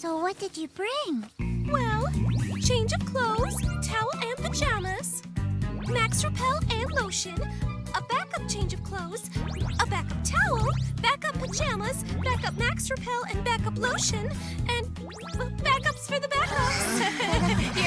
So what did you bring? Well, change of clothes, towel and pajamas, Max Repel and lotion, a backup change of clothes, a backup towel, backup pajamas, backup Max Repel and backup lotion, and backups for the backups.